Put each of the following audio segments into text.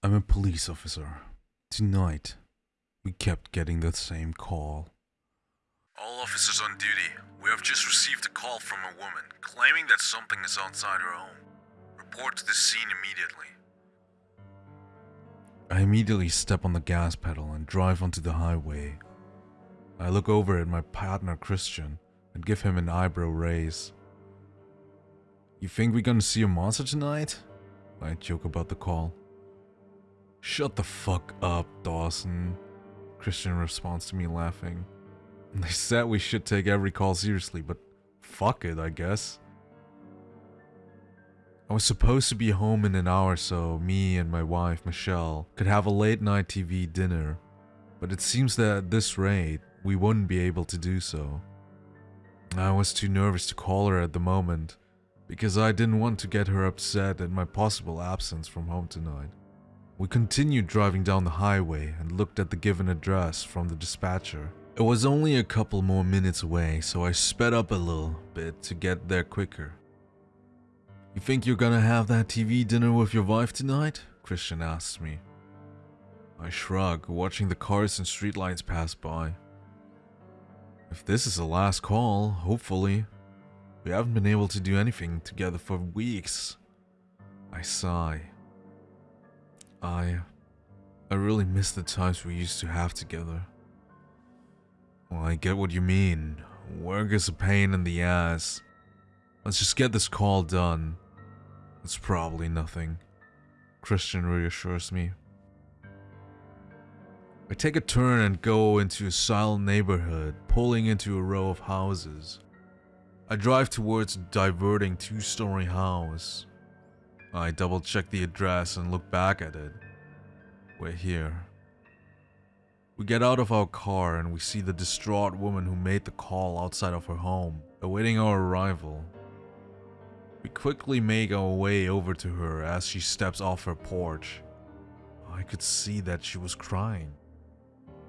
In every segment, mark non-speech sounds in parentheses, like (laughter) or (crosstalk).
I'm a police officer. Tonight, we kept getting the same call. All officers on duty, we have just received a call from a woman claiming that something is outside her home. Report to the scene immediately. I immediately step on the gas pedal and drive onto the highway. I look over at my partner Christian and give him an eyebrow raise. You think we're gonna see a monster tonight? I joke about the call. Shut the fuck up, Dawson. Christian responds to me laughing. (laughs) They said we should take every call seriously, but fuck it, I guess. I was supposed to be home in an hour so me and my wife, Michelle, could have a late night TV dinner, but it seems that at this rate, we wouldn't be able to do so. I was too nervous to call her at the moment, because I didn't want to get her upset at my possible absence from home tonight. We continued driving down the highway and looked at the given address from the dispatcher. It was only a couple more minutes away, so I sped up a little bit to get there quicker. You think you're gonna have that TV dinner with your wife tonight? Christian asked me. I shrug, watching the cars and streetlights pass by. If this is the last call, hopefully. We haven't been able to do anything together for weeks. I sigh. I... I really miss the times we used to have together. Well, I get what you mean. Work is a pain in the ass. Let's just get this call done. It's probably nothing. Christian reassures me. I take a turn and go into a silent neighborhood, pulling into a row of houses. I drive towards a diverting two-story house. I double check the address and look back at it. We're here. We get out of our car and we see the distraught woman who made the call outside of her home, awaiting our arrival. We quickly make our way over to her as she steps off her porch. I could see that she was crying,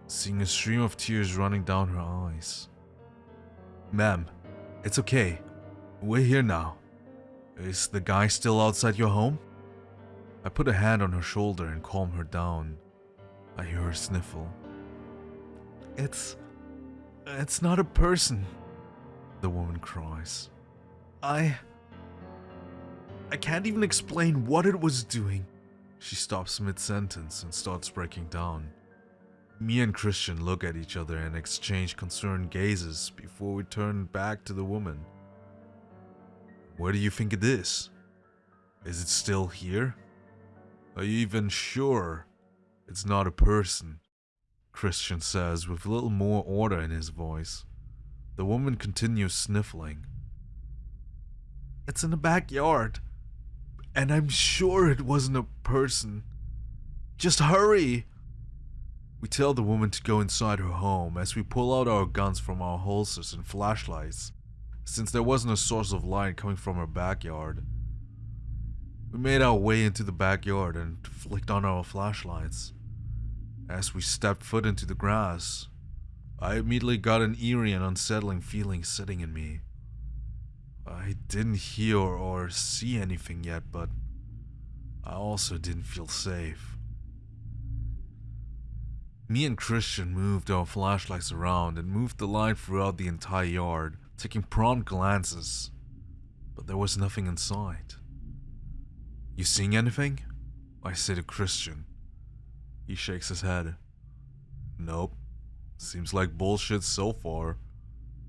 seeing a stream of tears running down her eyes. Ma'am, it's okay. We're here now. Is the guy still outside your home? I put a hand on her shoulder and calm her down. I hear her sniffle. It's... It's not a person, the woman cries. I... I can't even explain what it was doing. She stops mid-sentence and starts breaking down. Me and Christian look at each other and exchange concerned gazes before we turn back to the woman. Where do you think it is? Is it still here? Are you even sure it's not a person? Christian says with a little more order in his voice. The woman continues sniffling. It's in the backyard. And I'm sure it wasn't a person. Just hurry! We tell the woman to go inside her home as we pull out our guns from our holsters and flashlights, since there wasn't a source of light coming from our backyard. We made our way into the backyard and flicked on our flashlights. As we stepped foot into the grass, I immediately got an eerie and unsettling feeling sitting in me. I didn't hear or see anything yet, but I also didn't feel safe. Me and Christian moved our flashlights around and moved the light throughout the entire yard, taking prompt glances, but there was nothing in sight. You seeing anything? I say to Christian. He shakes his head. Nope. Seems like bullshit so far,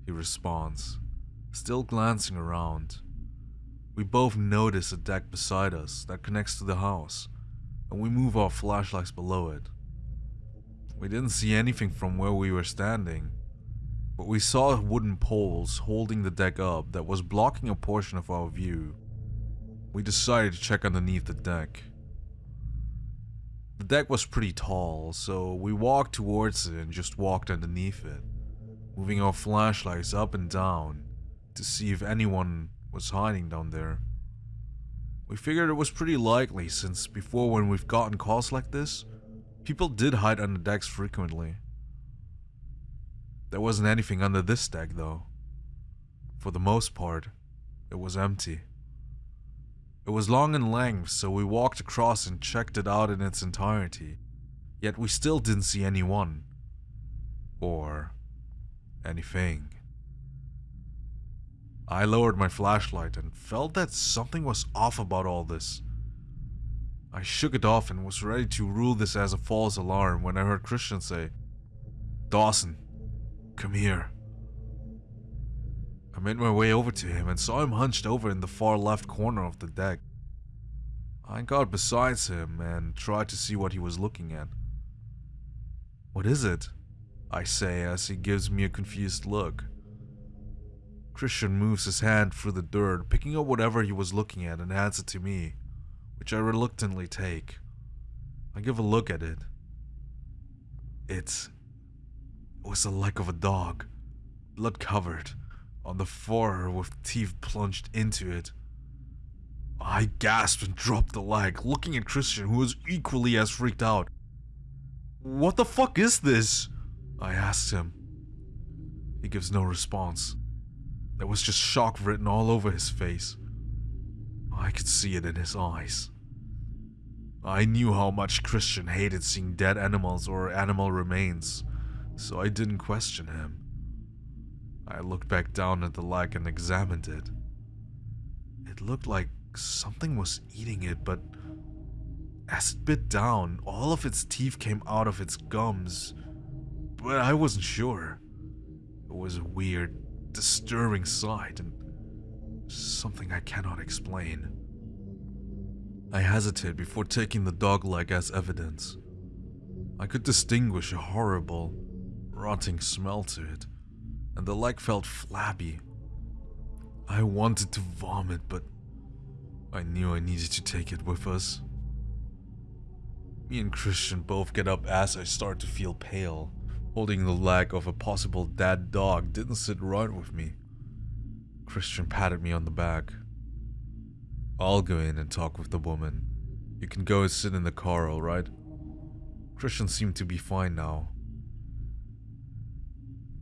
he responds still glancing around. We both notice a deck beside us that connects to the house, and we move our flashlights below it. We didn't see anything from where we were standing, but we saw wooden poles holding the deck up that was blocking a portion of our view. We decided to check underneath the deck. The deck was pretty tall, so we walked towards it and just walked underneath it, moving our flashlights up and down to see if anyone was hiding down there. We figured it was pretty likely since before when we've gotten calls like this, people did hide under decks frequently. There wasn't anything under this deck though. For the most part, it was empty. It was long in length, so we walked across and checked it out in its entirety. Yet we still didn't see anyone. Or anything. I lowered my flashlight and felt that something was off about all this. I shook it off and was ready to rule this as a false alarm when I heard Christian say, Dawson, come here. I made my way over to him and saw him hunched over in the far left corner of the deck. I got beside him and tried to see what he was looking at. What is it? I say as he gives me a confused look. Christian moves his hand through the dirt, picking up whatever he was looking at and hands it to me, which I reluctantly take. I give a look at it. It was the leg of a dog, blood covered, on the floor with teeth plunged into it. I gasped and dropped the leg, looking at Christian, who was equally as freaked out. What the fuck is this? I asked him. He gives no response. There was just shock written all over his face. I could see it in his eyes. I knew how much Christian hated seeing dead animals or animal remains, so I didn't question him. I looked back down at the leg and examined it. It looked like something was eating it, but as it bit down, all of its teeth came out of its gums. But I wasn't sure. It was a weird, disturbing sight and something I cannot explain. I hesitated before taking the dog leg as evidence. I could distinguish a horrible, rotting smell to it, and the leg felt flabby. I wanted to vomit, but I knew I needed to take it with us. Me and Christian both get up as I start to feel pale. Holding the leg of a possible dead dog didn't sit right with me. Christian patted me on the back. I'll go in and talk with the woman. You can go and sit in the car, alright? Christian seemed to be fine now.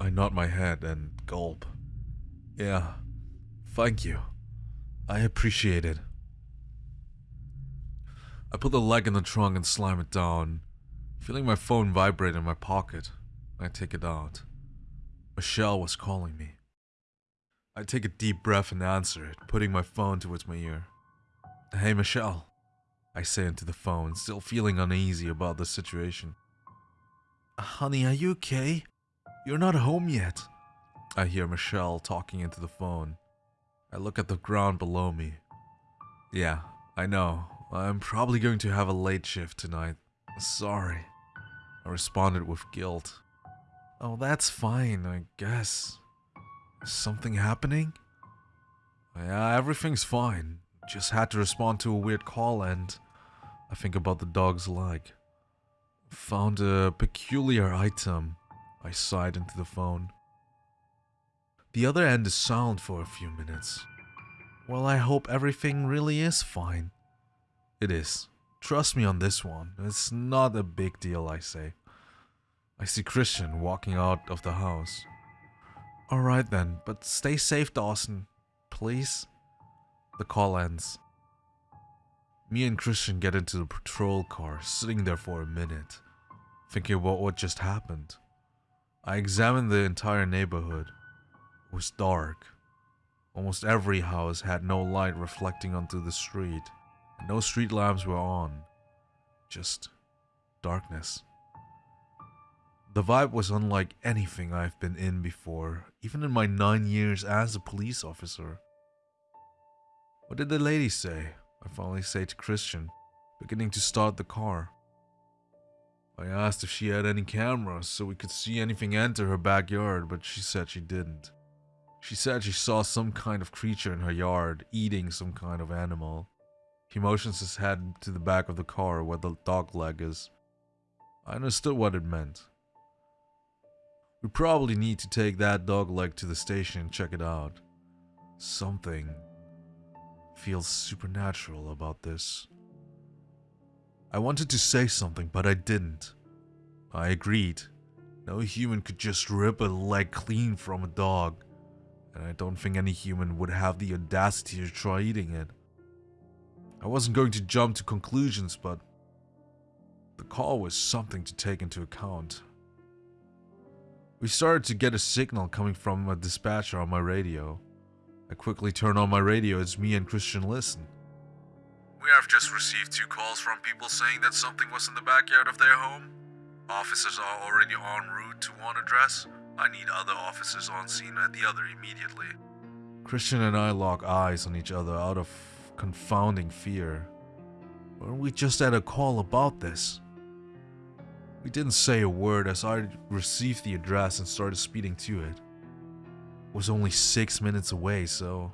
I nod my head and gulp. Yeah, thank you. I appreciate it. I put the leg in the trunk and slam it down, feeling my phone vibrate in my pocket. I take it out. Michelle was calling me. I take a deep breath and answer it, putting my phone towards my ear. Hey, Michelle. I say into the phone, still feeling uneasy about the situation. Uh, honey, are you okay? You're not home yet. I hear Michelle talking into the phone. I look at the ground below me. Yeah, I know. I'm probably going to have a late shift tonight. Sorry. I responded with guilt. Oh, that's fine, I guess. Is something happening? Yeah, everything's fine. Just had to respond to a weird call and I think about the dog's leg. Found a peculiar item. I sighed into the phone. The other end is silent for a few minutes. Well, I hope everything really is fine. It is. Trust me on this one. It's not a big deal, I say. I see Christian walking out of the house. Alright then, but stay safe, Dawson. Please? The call ends. Me and Christian get into the patrol car, sitting there for a minute, thinking about what just happened. I examined the entire neighborhood. It was dark. Almost every house had no light reflecting onto the street. No street lamps were on, just darkness. The vibe was unlike anything I've been in before, even in my nine years as a police officer. What did the lady say? I finally say to Christian, beginning to start the car. I asked if she had any cameras so we could see anything enter her backyard, but she said she didn't. She said she saw some kind of creature in her yard eating some kind of animal. He motions his head to the back of the car where the dog leg is. I understood what it meant. We probably need to take that dog leg to the station and check it out. Something feels supernatural about this. I wanted to say something, but I didn't. I agreed. No human could just rip a leg clean from a dog, and I don't think any human would have the audacity to try eating it. I wasn't going to jump to conclusions, but the call was something to take into account. We started to get a signal coming from a dispatcher on my radio. I quickly turn on my radio as me and Christian listen. We have just received two calls from people saying that something was in the backyard of their home. Officers are already en route to one address. I need other officers on scene at the other immediately. Christian and I lock eyes on each other out of confounding fear. Weren't we just at a call about this? We didn't say a word as I received the address and started speeding to it. It was only six minutes away, so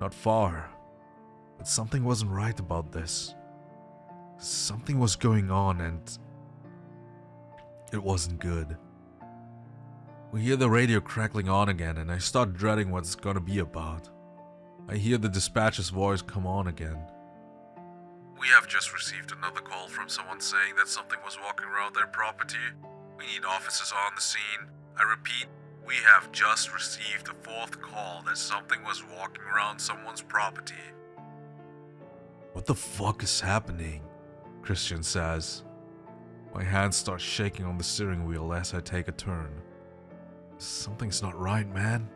not far. But something wasn't right about this. Something was going on and it wasn't good. We hear the radio crackling on again and I start dreading what it's gonna be about. I hear the dispatcher's voice come on again. We have just received another call from someone saying that something was walking around their property. We need officers on the scene. I repeat, we have just received a fourth call that something was walking around someone's property. What the fuck is happening? Christian says. My hands start shaking on the steering wheel as I take a turn. Something's not right, man.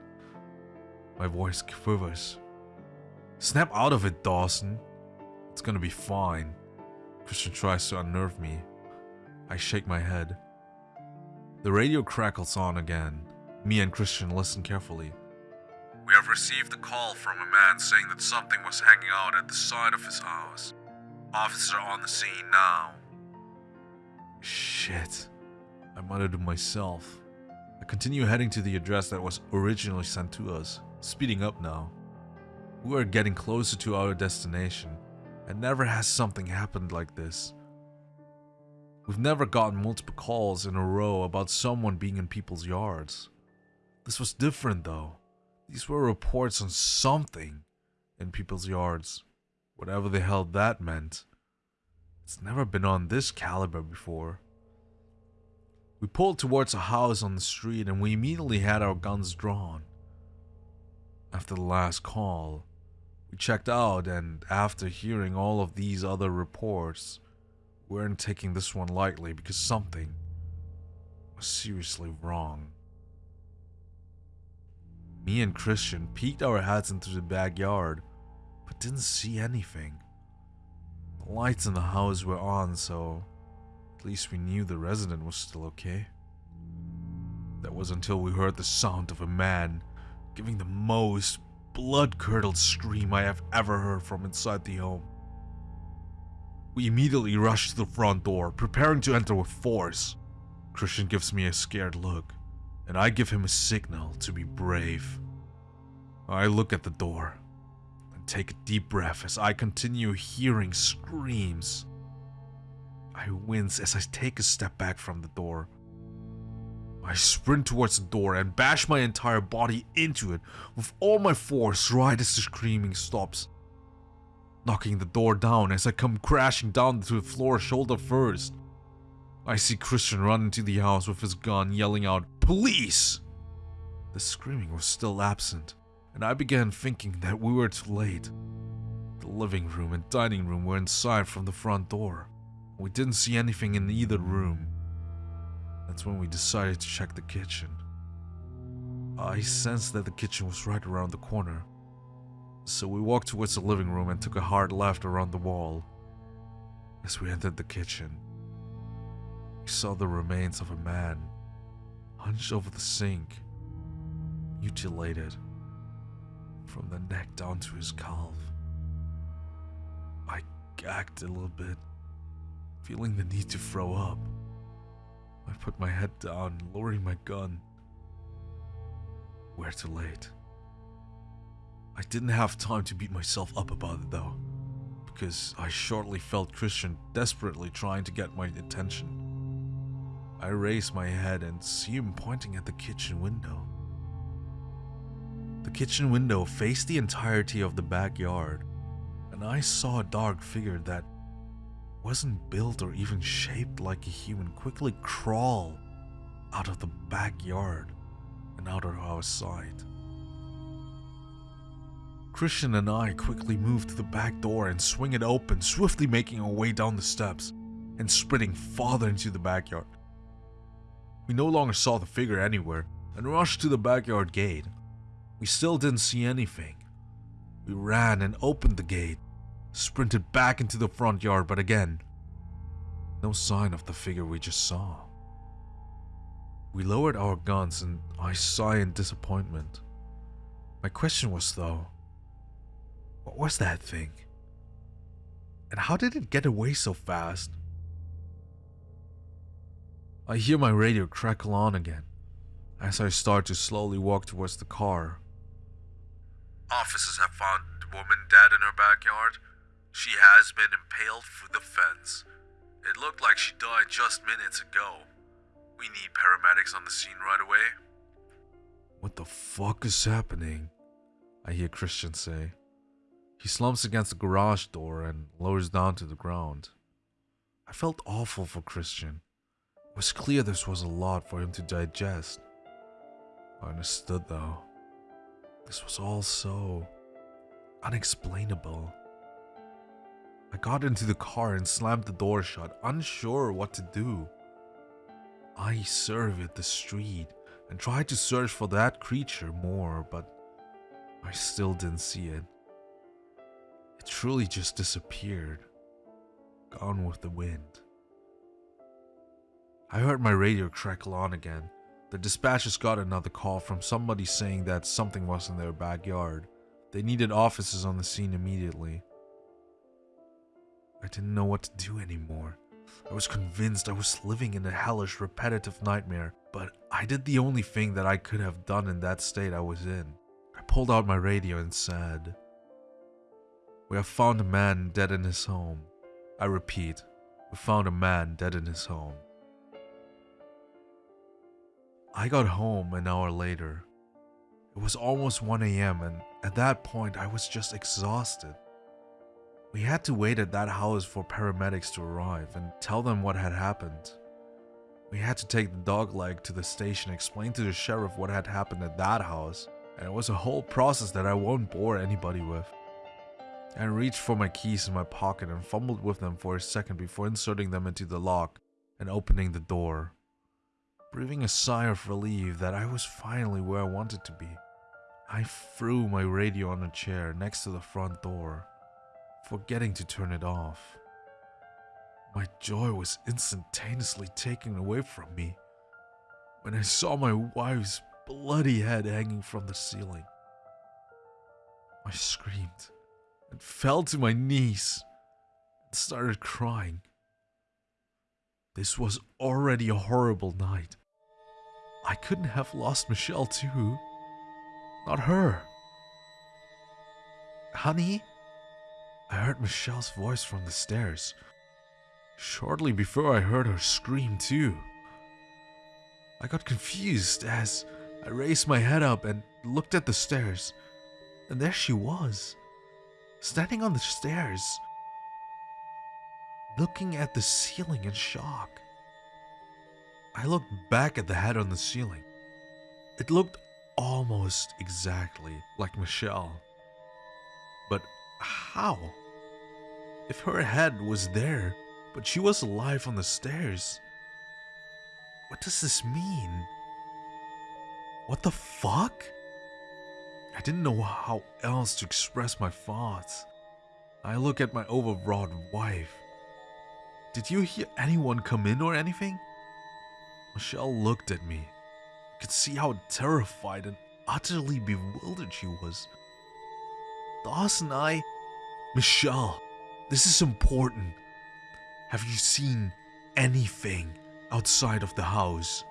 My voice quivers. Snap out of it, Dawson. It's gonna be fine. Christian tries to unnerve me. I shake my head. The radio crackles on again. Me and Christian listen carefully. We have received a call from a man saying that something was hanging out at the side of his house. Officer on the scene now. Shit. I muttered to myself. I continue heading to the address that was originally sent to us, speeding up now. We are getting closer to our destination, and never has something happened like this. We've never gotten multiple calls in a row about someone being in people's yards. This was different though. These were reports on something in people's yards, whatever the hell that meant. It's never been on this caliber before. We pulled towards a house on the street and we immediately had our guns drawn. After the last call, we checked out and after hearing all of these other reports, we weren't taking this one lightly because something was seriously wrong. Me and Christian peeked our heads into the backyard, but didn't see anything. The lights in the house were on, so at least we knew the resident was still okay. That was until we heard the sound of a man giving the most blood-curdled scream I have ever heard from inside the home. We immediately rushed to the front door, preparing to enter with force. Christian gives me a scared look, and I give him a signal to be brave. I look at the door and take a deep breath as I continue hearing screams. I wince as I take a step back from the door. I sprint towards the door and bash my entire body into it with all my force right as the screaming stops. Knocking the door down as I come crashing down to the floor shoulder first. I see Christian run into the house with his gun yelling out, Police! The screaming was still absent, and I began thinking that we were too late. The living room and dining room were inside from the front door. We didn't see anything in either room. That's when we decided to check the kitchen. I sensed that the kitchen was right around the corner. So we walked towards the living room and took a hard left around the wall. As we entered the kitchen, we saw the remains of a man hunched over the sink, mutilated from the neck down to his calf. I gagged a little bit, feeling the need to throw up. I put my head down, lowering my gun. We're too late. I didn't have time to beat myself up about it though, because I shortly felt Christian desperately trying to get my attention. I raise my head and see him pointing at the kitchen window. The kitchen window faced the entirety of the backyard, and I saw a dark figure that wasn't built or even shaped like a human quickly crawl out of the backyard and out of our sight. Christian and I quickly move to the back door and swing it open, swiftly making our way down the steps and sprinting farther into the backyard. We no longer saw the figure anywhere and rushed to the backyard gate. We still didn't see anything. We ran and opened the gate, sprinted back into the front yard, but again, no sign of the figure we just saw. We lowered our guns and I sighed in disappointment. My question was though, what was that thing? And how did it get away so fast? I hear my radio crackle on again as I start to slowly walk towards the car. Officers have found the woman dead in her backyard. She has been impaled through the fence. It looked like she died just minutes ago. We need paramedics on the scene right away. What the fuck is happening? I hear Christian say. He slumps against the garage door and lowers down to the ground. I felt awful for Christian. It was clear this was a lot for him to digest. I understood though. This was all so unexplainable. I got into the car and slammed the door shut, unsure what to do. I surveyed the street and tried to search for that creature more, but I still didn't see it. It truly just disappeared, gone with the wind. I heard my radio crackle on again. The dispatchers got another call from somebody saying that something was in their backyard. They needed officers on the scene immediately. I didn't know what to do anymore. I was convinced I was living in a hellish, repetitive nightmare, but I did the only thing that I could have done in that state I was in. I pulled out my radio and said, We have found a man dead in his home. I repeat, we found a man dead in his home. I got home an hour later. It was almost 1 a.m., and at that point, I was just exhausted. We had to wait at that house for paramedics to arrive and tell them what had happened. We had to take the dog leg to the station, explain to the sheriff what had happened at that house, and it was a whole process that I won't bore anybody with. I reached for my keys in my pocket and fumbled with them for a second before inserting them into the lock and opening the door, breathing a sigh of relief that I was finally where I wanted to be. I threw my radio on a chair next to the front door forgetting to turn it off. My joy was instantaneously taken away from me when I saw my wife's bloody head hanging from the ceiling. I screamed and fell to my knees and started crying. This was already a horrible night. I couldn't have lost Michelle too. Not her. Honey? I heard Michelle's voice from the stairs. Shortly before I heard her scream too. I got confused as I raised my head up and looked at the stairs. And there she was, standing on the stairs, looking at the ceiling in shock. I looked back at the head on the ceiling. It looked almost exactly like Michelle. But how? If her head was there, but she was alive on the stairs. What does this mean? What the fuck? I didn't know how else to express my thoughts. I look at my overwrought wife. Did you hear anyone come in or anything? Michelle looked at me. I could see how terrified and utterly bewildered she was. Dawson, and I. Michelle, this is important. Have you seen anything outside of the house?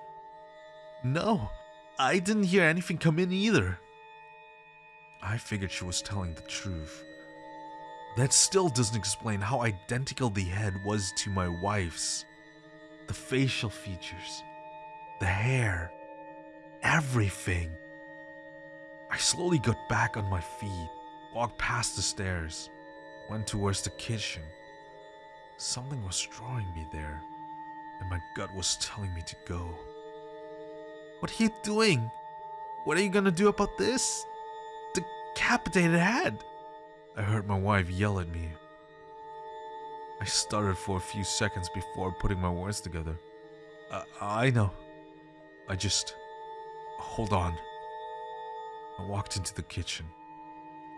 No, I didn't hear anything come in either. I figured she was telling the truth. That still doesn't explain how identical the head was to my wife's. The facial features, the hair, everything. I slowly got back on my feet, walked past the stairs, went towards the kitchen. Something was drawing me there, and my gut was telling me to go. What are you doing? What are you gonna do about this? Decapitated head. I heard my wife yell at me. I stuttered for a few seconds before putting my words together. I know. I just. Hold on. I walked into the kitchen,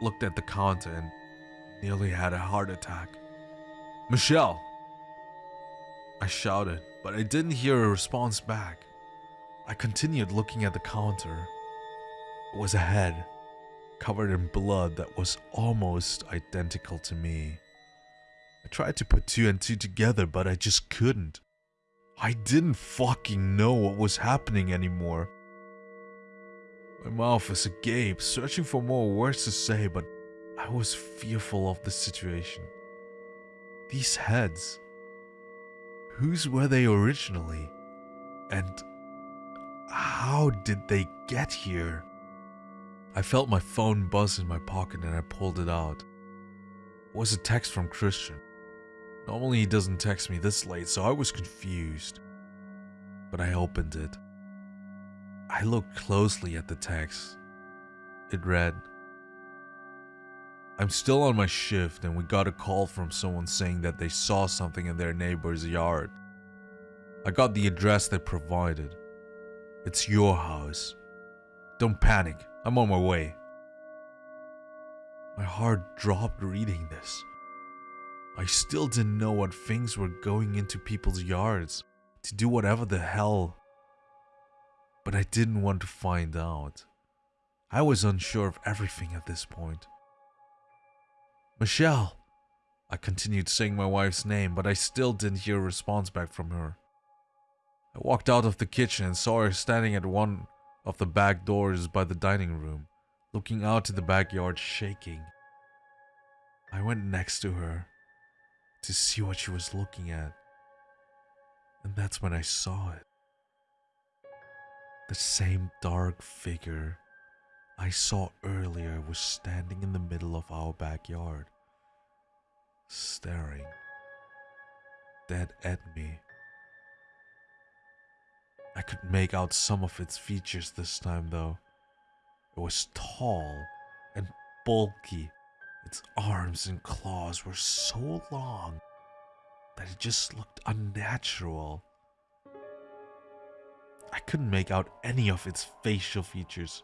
looked at the counter, and nearly had a heart attack. Michelle! I shouted, but I didn't hear a response back. I continued looking at the counter. It was a head, covered in blood that was almost identical to me. I tried to put two and two together, but I just couldn't. I didn't fucking know what was happening anymore. My mouth was agape, searching for more words to say, but I was fearful of the situation. These heads. Whose were they originally? And how did they get here? I felt my phone buzz in my pocket and I pulled it out. It was a text from Christian. Normally he doesn't text me this late, so I was confused. But I opened it. I looked closely at the text. It read, I'm still on my shift and we got a call from someone saying that they saw something in their neighbor's yard. I got the address they provided. It's your house. Don't panic, I'm on my way. My heart dropped reading this. I still didn't know what things were going into people's yards to do whatever the hell. But I didn't want to find out. I was unsure of everything at this point. Michelle! I continued saying my wife's name, but I still didn't hear a response back from her. I walked out of the kitchen and saw her standing at one of the back doors by the dining room, looking out to the backyard, shaking. I went next to her to see what she was looking at. And that's when I saw it. The same dark figure I saw earlier was standing in the middle of our backyard, staring dead at me. I could make out some of its features this time though. It was tall and bulky its arms and claws were so long that it just looked unnatural. I couldn't make out any of its facial features,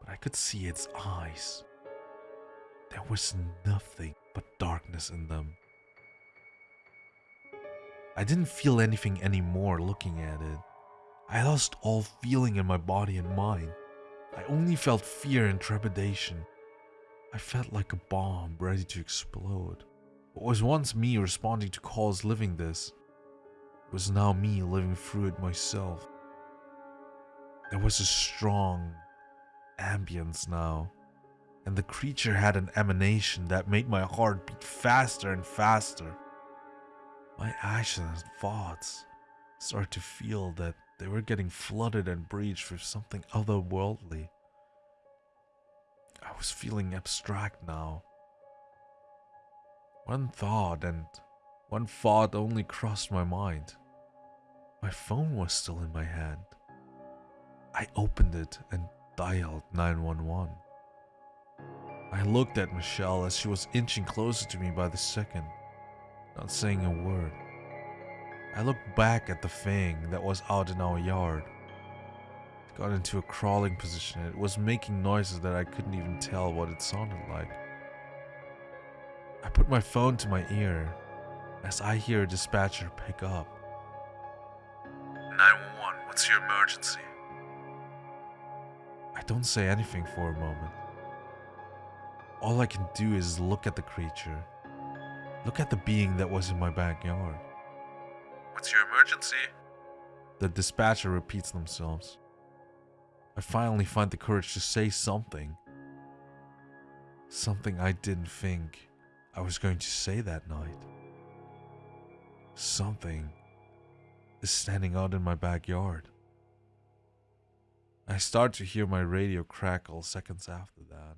but I could see its eyes. There was nothing but darkness in them. I didn't feel anything anymore looking at it. I lost all feeling in my body and mind. I only felt fear and trepidation. I felt like a bomb ready to explode. What was once me responding to calls living this was now me living through it myself. There was a strong ambience now, and the creature had an emanation that made my heart beat faster and faster. My actions and thoughts started to feel that they were getting flooded and breached with something otherworldly. I was feeling abstract now. One thought and one thought only crossed my mind. My phone was still in my hand. I opened it and dialed 911. I looked at Michelle as she was inching closer to me by the second, not saying a word. I looked back at the thing that was out in our yard got into a crawling position. It was making noises that I couldn't even tell what it sounded like. I put my phone to my ear as I hear a dispatcher pick up. 911, what's your emergency? I don't say anything for a moment. All I can do is look at the creature. Look at the being that was in my backyard. What's your emergency? The dispatcher repeats themselves. I finally find the courage to say something. Something I didn't think I was going to say that night. Something is standing out in my backyard. I start to hear my radio crackle seconds after that.